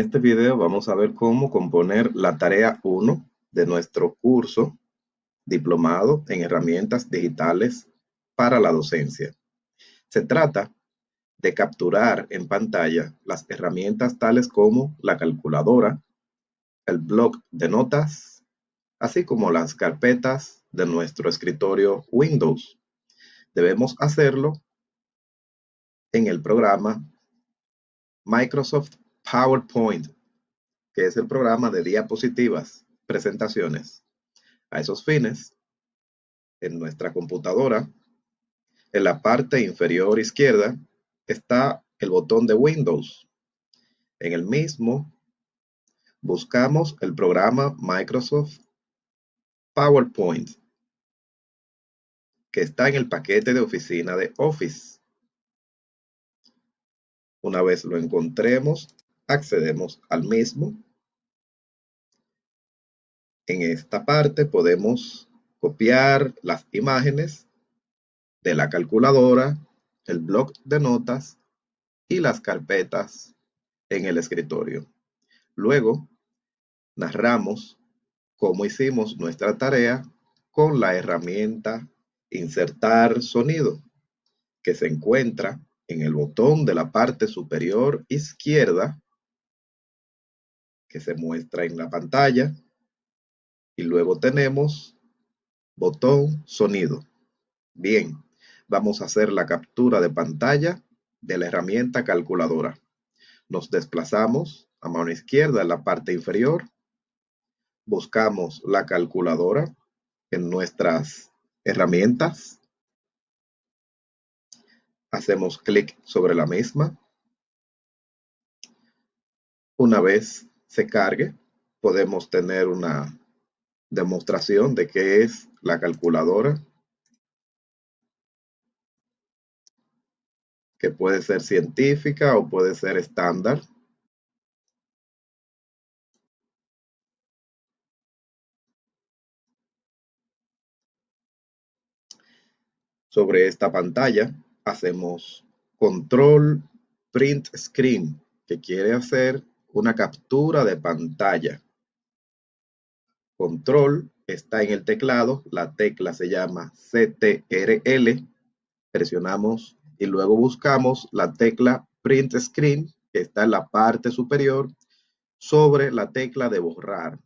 En este video vamos a ver cómo componer la tarea 1 de nuestro curso Diplomado en Herramientas Digitales para la Docencia. Se trata de capturar en pantalla las herramientas tales como la calculadora, el blog de notas, así como las carpetas de nuestro escritorio Windows. Debemos hacerlo en el programa Microsoft PowerPoint, que es el programa de diapositivas, presentaciones. A esos fines, en nuestra computadora, en la parte inferior izquierda, está el botón de Windows. En el mismo, buscamos el programa Microsoft PowerPoint, que está en el paquete de oficina de Office. Una vez lo encontremos, accedemos al mismo. En esta parte podemos copiar las imágenes de la calculadora, el bloc de notas y las carpetas en el escritorio. Luego, narramos cómo hicimos nuestra tarea con la herramienta Insertar sonido, que se encuentra en el botón de la parte superior izquierda que se muestra en la pantalla. Y luego tenemos botón sonido. Bien, vamos a hacer la captura de pantalla de la herramienta calculadora. Nos desplazamos a mano izquierda en la parte inferior. Buscamos la calculadora en nuestras herramientas. Hacemos clic sobre la misma. Una vez se cargue, podemos tener una demostración de qué es la calculadora, que puede ser científica o puede ser estándar. Sobre esta pantalla hacemos control print screen, que quiere hacer una captura de pantalla. Control está en el teclado, la tecla se llama CTRL, presionamos y luego buscamos la tecla Print Screen, que está en la parte superior, sobre la tecla de borrar.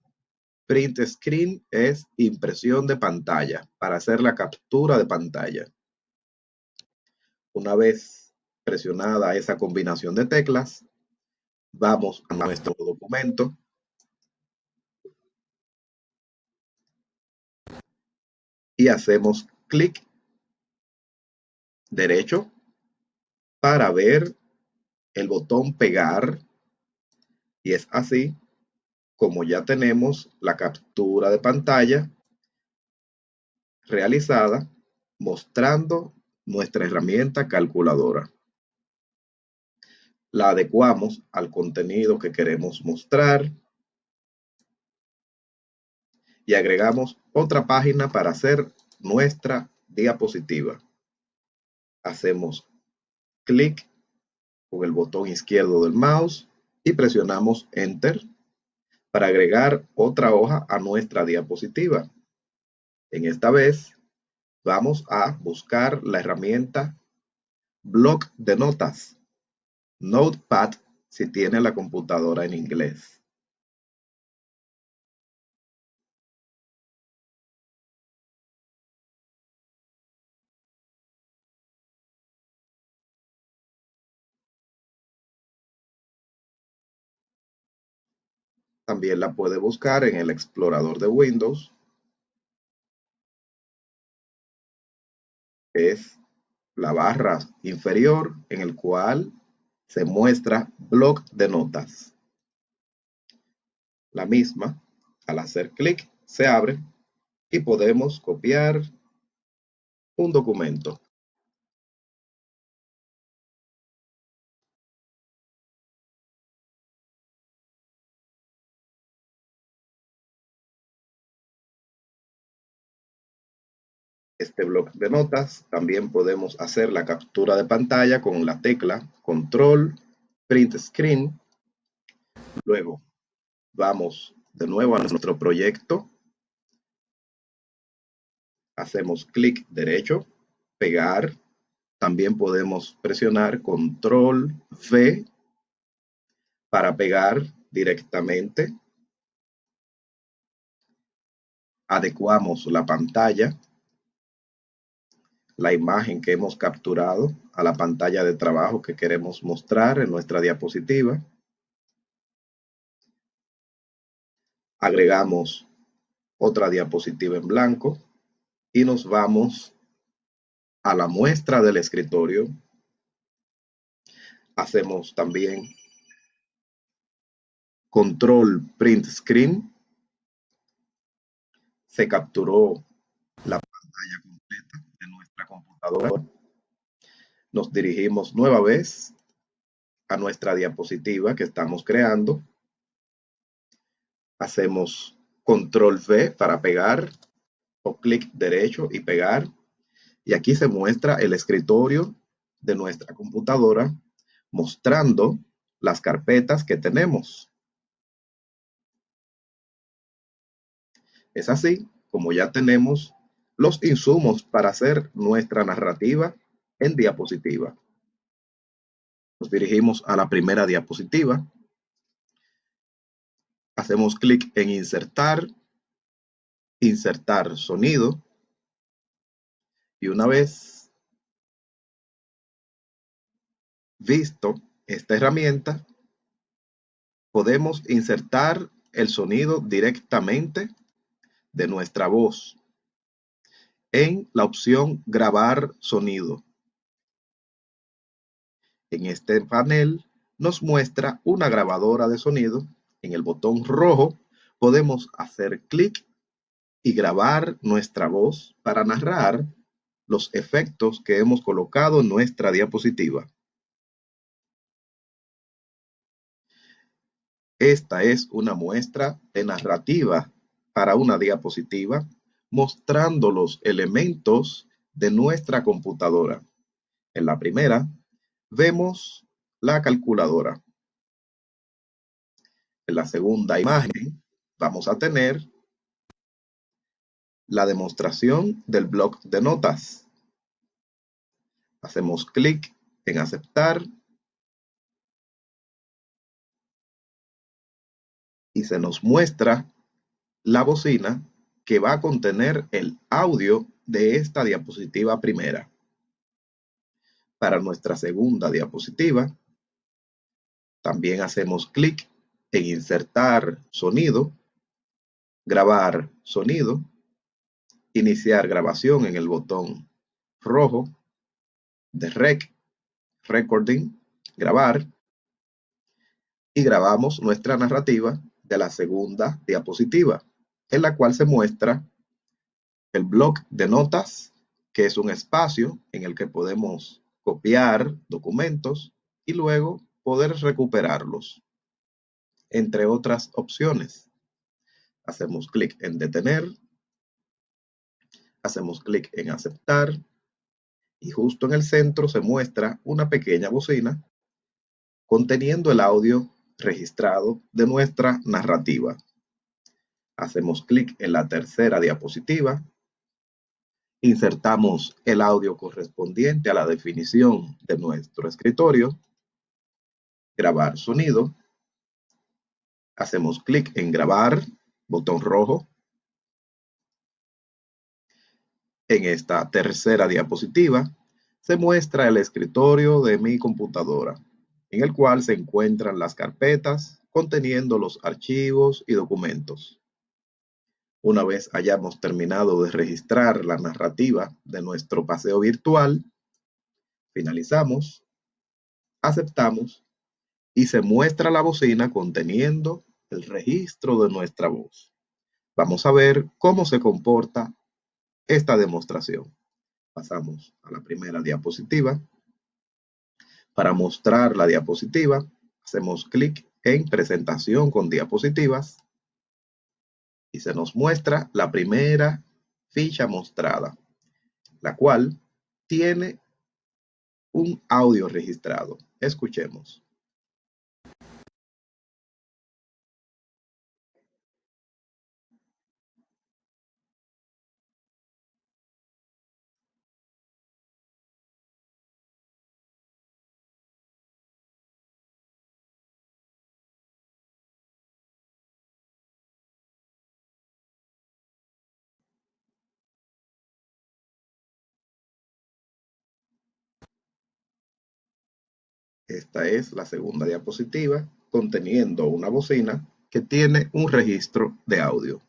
Print Screen es impresión de pantalla, para hacer la captura de pantalla. Una vez presionada esa combinación de teclas, Vamos a nuestro documento. Y hacemos clic derecho para ver el botón pegar. Y es así como ya tenemos la captura de pantalla realizada mostrando nuestra herramienta calculadora la adecuamos al contenido que queremos mostrar y agregamos otra página para hacer nuestra diapositiva. Hacemos clic con el botón izquierdo del mouse y presionamos Enter para agregar otra hoja a nuestra diapositiva. En esta vez vamos a buscar la herramienta Bloc de Notas Notepad si tiene la computadora en inglés. También la puede buscar en el explorador de Windows. Es la barra inferior en el cual se muestra bloc de notas. La misma, al hacer clic, se abre y podemos copiar un documento. Este bloc de notas. También podemos hacer la captura de pantalla con la tecla Control Print Screen Luego vamos de nuevo a nuestro proyecto. Hacemos clic derecho, pegar. También podemos presionar control V para pegar directamente. Adecuamos la pantalla, la imagen que hemos capturado a la pantalla de trabajo que queremos mostrar en nuestra diapositiva. Agregamos otra diapositiva en blanco y nos vamos a la muestra del escritorio. Hacemos también control print screen. Se capturó la pantalla Nos dirigimos nueva vez a nuestra diapositiva que estamos creando. Hacemos control V para pegar o clic derecho y pegar. Y aquí se muestra el escritorio de nuestra computadora mostrando las carpetas que tenemos. Es así como ya tenemos los insumos para hacer nuestra narrativa en diapositiva. Nos dirigimos a la primera diapositiva. Hacemos clic en insertar, insertar sonido. Y una vez visto esta herramienta, podemos insertar el sonido directamente de nuestra voz en la opción grabar sonido. En este panel nos muestra una grabadora de sonido. En el botón rojo podemos hacer clic y grabar nuestra voz para narrar los efectos que hemos colocado en nuestra diapositiva. Esta es una muestra de narrativa para una diapositiva mostrando los elementos de nuestra computadora. En la primera, vemos la calculadora. En la segunda imagen, vamos a tener la demostración del bloc de notas. Hacemos clic en aceptar y se nos muestra la bocina que va a contener el audio de esta diapositiva primera. Para nuestra segunda diapositiva, también hacemos clic en insertar sonido, grabar sonido, iniciar grabación en el botón rojo de Rec, Recording, grabar, y grabamos nuestra narrativa de la segunda diapositiva en la cual se muestra el bloc de notas, que es un espacio en el que podemos copiar documentos y luego poder recuperarlos, entre otras opciones. Hacemos clic en detener, hacemos clic en aceptar y justo en el centro se muestra una pequeña bocina conteniendo el audio registrado de nuestra narrativa. Hacemos clic en la tercera diapositiva. Insertamos el audio correspondiente a la definición de nuestro escritorio. Grabar sonido. Hacemos clic en grabar, botón rojo. En esta tercera diapositiva se muestra el escritorio de mi computadora, en el cual se encuentran las carpetas conteniendo los archivos y documentos. Una vez hayamos terminado de registrar la narrativa de nuestro paseo virtual, finalizamos, aceptamos y se muestra la bocina conteniendo el registro de nuestra voz. Vamos a ver cómo se comporta esta demostración. Pasamos a la primera diapositiva. Para mostrar la diapositiva, hacemos clic en presentación con diapositivas y se nos muestra la primera ficha mostrada, la cual tiene un audio registrado. Escuchemos. Esta es la segunda diapositiva conteniendo una bocina que tiene un registro de audio.